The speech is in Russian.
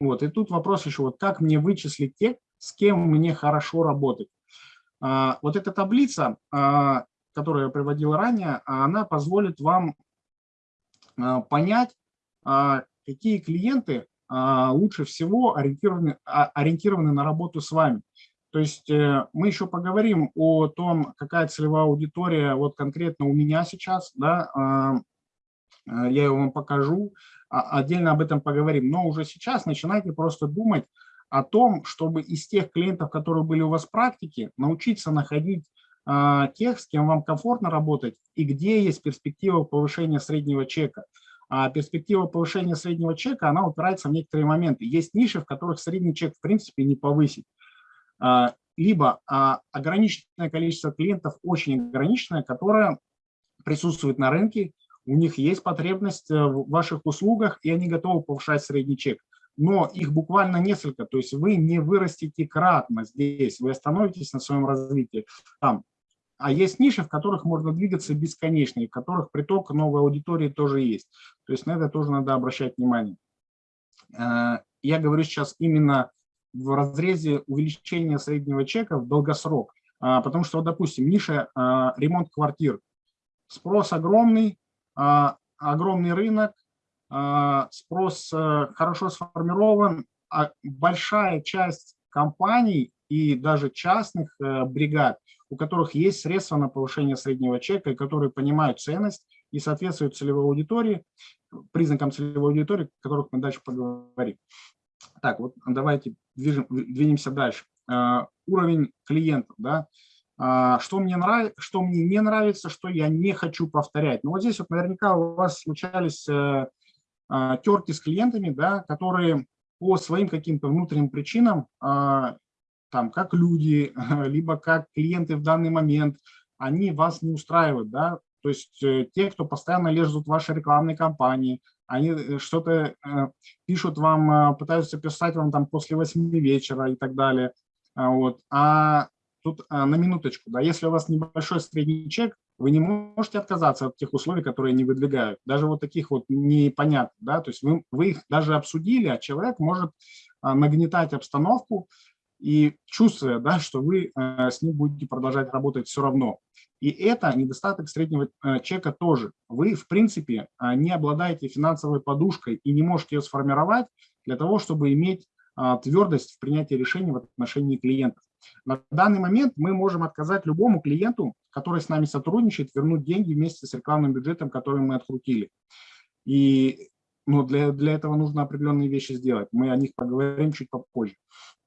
Вот, и тут вопрос еще, вот как мне вычислить тех, с кем мне хорошо работать. А, вот эта таблица, а, которую я приводил ранее, она позволит вам а, понять, а, какие клиенты а, лучше всего ориентированы, а, ориентированы на работу с вами. То есть э, мы еще поговорим о том, какая целевая аудитория вот конкретно у меня сейчас, да, а, э, я ее вам покажу, отдельно об этом поговорим. Но уже сейчас начинайте просто думать о том, чтобы из тех клиентов, которые были у вас в практике, научиться находить тех, с кем вам комфортно работать и где есть перспектива повышения среднего чека а перспектива повышения среднего чека, она упирается в некоторые моменты. Есть ниши, в которых средний чек в принципе не повысить. А, либо а, ограниченное количество клиентов, очень ограниченное, которое присутствует на рынке, у них есть потребность э, в ваших услугах, и они готовы повышать средний чек. Но их буквально несколько, то есть вы не вырастите кратно здесь, вы остановитесь на своем развитии. Там а есть ниши, в которых можно двигаться бесконечно, и в которых приток новой аудитории тоже есть. То есть на это тоже надо обращать внимание. Э, я говорю сейчас именно в разрезе увеличения среднего чека в долгосрок. А, потому что, допустим, ниша а, ремонт квартир. Спрос огромный, огромный рынок, спрос э, хорошо сформирован, большая часть компаний и даже частных э, бригад, у которых есть средства на повышение среднего чека, и которые понимают ценность и соответствуют целевой аудитории, признакам целевой аудитории, о которых мы дальше поговорим. Так, вот давайте движем, двинемся дальше. Uh, уровень клиентов, да, что мне нравится, что мне не нравится, что я не хочу повторять. Ну вот здесь вот наверняка у вас случались uh, терки с клиентами, да, которые по своим каким-то внутренним причинам там, как люди, либо как клиенты в данный момент, они вас не устраивают, да, то есть э, те, кто постоянно лезут в ваши рекламные кампании, они э, что-то э, пишут вам, пытаются писать вам там после 8 вечера и так далее, а вот, а тут на минуточку, да, если у вас небольшой средний чек, вы не можете отказаться от тех условий, которые они выдвигают, даже вот таких вот непонятных, да, то есть вы, вы их даже обсудили, а человек может нагнетать обстановку, и чувствуя, да, что вы э, с ним будете продолжать работать все равно. И это недостаток среднего э, чека тоже. Вы, в принципе, э, не обладаете финансовой подушкой и не можете ее сформировать для того, чтобы иметь твердость в принятии решений в отношении клиентов. На данный момент мы можем отказать любому клиенту, который с нами сотрудничает, вернуть деньги вместе с рекламным бюджетом, который мы открутили. И ну, для, для этого нужно определенные вещи сделать. Мы о них поговорим чуть попозже.